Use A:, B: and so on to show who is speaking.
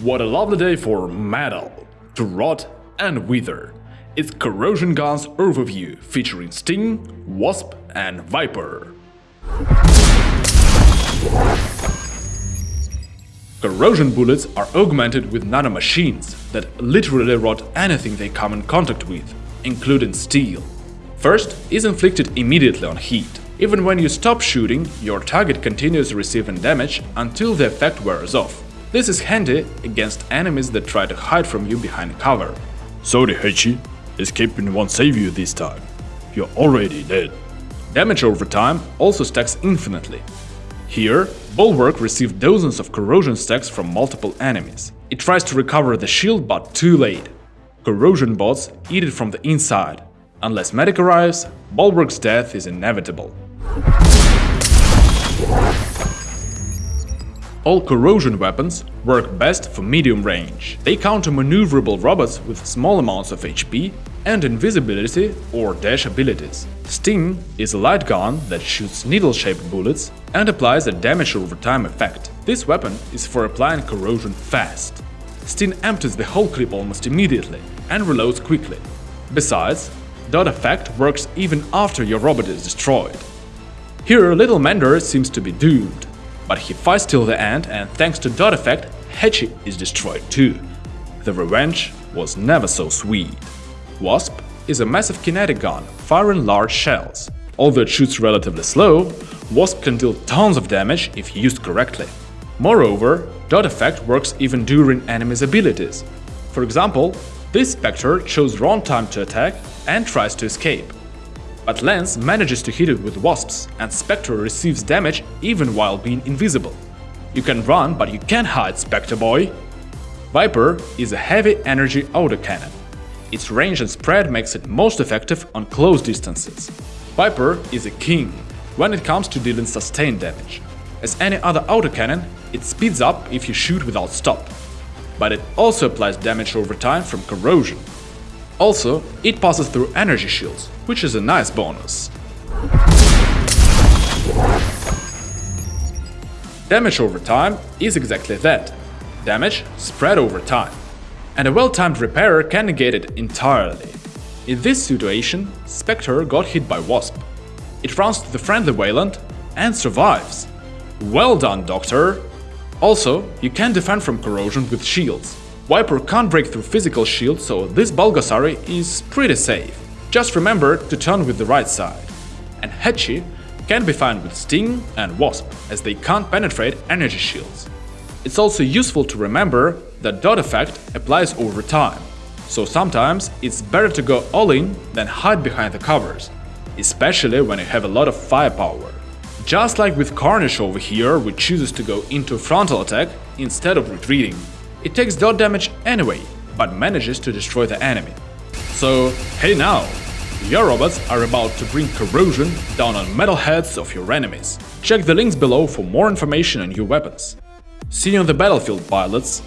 A: What a lovely day for metal to rot and wither. It's Corrosion Gun's overview featuring Sting, Wasp and Viper. Corrosion bullets are augmented with nanomachines that literally rot anything they come in contact with, including steel. First is inflicted immediately on heat. Even when you stop shooting, your target continues receiving damage until the effect wears off. This is handy against enemies that try to hide from you behind cover.
B: Sorry, Hachi. Escaping won't save you this time. You're already dead.
A: Damage over time also stacks infinitely. Here, Bulwark received dozens of corrosion stacks from multiple enemies. It tries to recover the shield but too late. Corrosion bots eat it from the inside. Unless medic arrives, Bulwark's death is inevitable. All corrosion weapons work best for medium range. They counter maneuverable robots with small amounts of HP and invisibility or dash abilities. Sting is a light gun that shoots needle-shaped bullets and applies a damage over time effect. This weapon is for applying corrosion fast. Sting empties the whole clip almost immediately and reloads quickly. Besides, dot effect works even after your robot is destroyed. Here, Little Mender seems to be doomed, but he fights till the end and thanks to dot effect, Hachi is destroyed too. The revenge was never so sweet. Wasp is a massive kinetic gun firing large shells. Although it shoots relatively slow, Wasp can deal tons of damage if used correctly. Moreover, dot effect works even during enemies' abilities. For example, this Spectre chose wrong time to attack and tries to escape. But Lance manages to hit it with wasps, and Spectre receives damage even while being invisible. You can run, but you can't hide, Spectre boy! Viper is a heavy energy autocannon. Its range and spread makes it most effective on close distances. Viper is a king when it comes to dealing sustained damage. As any other autocannon, it speeds up if you shoot without stop. But it also applies damage over time from corrosion, also, it passes through energy shields, which is a nice bonus. Damage over time is exactly that. Damage spread over time. And a well-timed repairer can negate it entirely. In this situation, Spectre got hit by Wasp. It runs to the friendly Weyland and survives. Well done, Doctor! Also, you can defend from corrosion with shields. Viper can't break through physical shield, so this Bulgasari is pretty safe. Just remember to turn with the right side. And Hachi can be fine with Sting and Wasp, as they can't penetrate energy shields. It's also useful to remember that dot effect applies over time, so sometimes it's better to go all in than hide behind the covers, especially when you have a lot of firepower. Just like with Carnage over here, which chooses to go into frontal attack instead of retreating. It takes dot damage anyway, but manages to destroy the enemy. So, hey now! Your robots are about to bring corrosion down on metal heads of your enemies. Check the links below for more information on new weapons. See you on the battlefield, pilots!